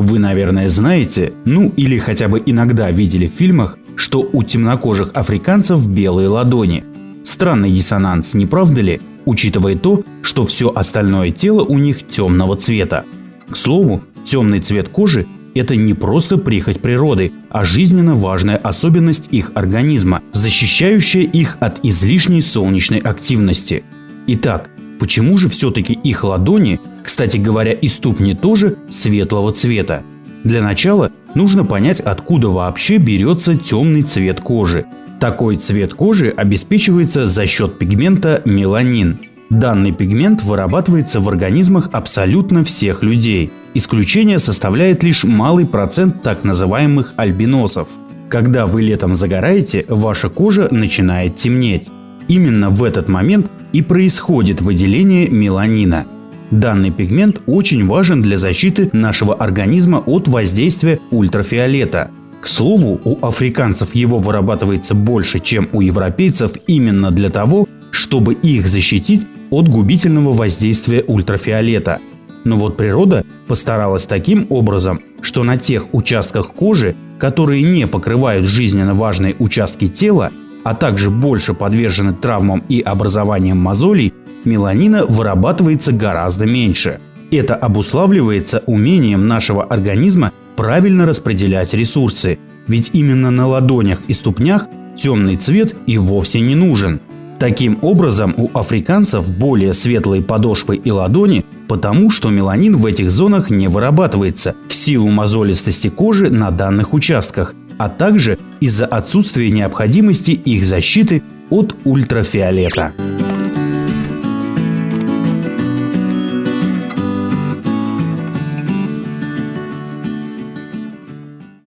Вы, наверное, знаете, ну или хотя бы иногда видели в фильмах, что у темнокожих африканцев белые ладони. Странный диссонанс, не правда ли, учитывая то, что все остальное тело у них темного цвета. К слову, темный цвет кожи – это не просто прихоть природы, а жизненно важная особенность их организма, защищающая их от излишней солнечной активности. Итак, почему же все-таки их ладони, кстати говоря и ступни тоже, светлого цвета? Для начала нужно понять, откуда вообще берется темный цвет кожи. Такой цвет кожи обеспечивается за счет пигмента меланин. Данный пигмент вырабатывается в организмах абсолютно всех людей. Исключение составляет лишь малый процент так называемых альбиносов. Когда вы летом загораете, ваша кожа начинает темнеть. Именно в этот момент и происходит выделение меланина – Данный пигмент очень важен для защиты нашего организма от воздействия ультрафиолета. К слову, у африканцев его вырабатывается больше, чем у европейцев именно для того, чтобы их защитить от губительного воздействия ультрафиолета. Но вот природа постаралась таким образом, что на тех участках кожи, которые не покрывают жизненно важные участки тела, а также больше подвержены травмам и образованием мозолей, меланина вырабатывается гораздо меньше. Это обуславливается умением нашего организма правильно распределять ресурсы, ведь именно на ладонях и ступнях темный цвет и вовсе не нужен. Таким образом, у африканцев более светлые подошвы и ладони, потому что меланин в этих зонах не вырабатывается в силу мозолистости кожи на данных участках, а также из-за отсутствия необходимости их защиты от ультрафиолета.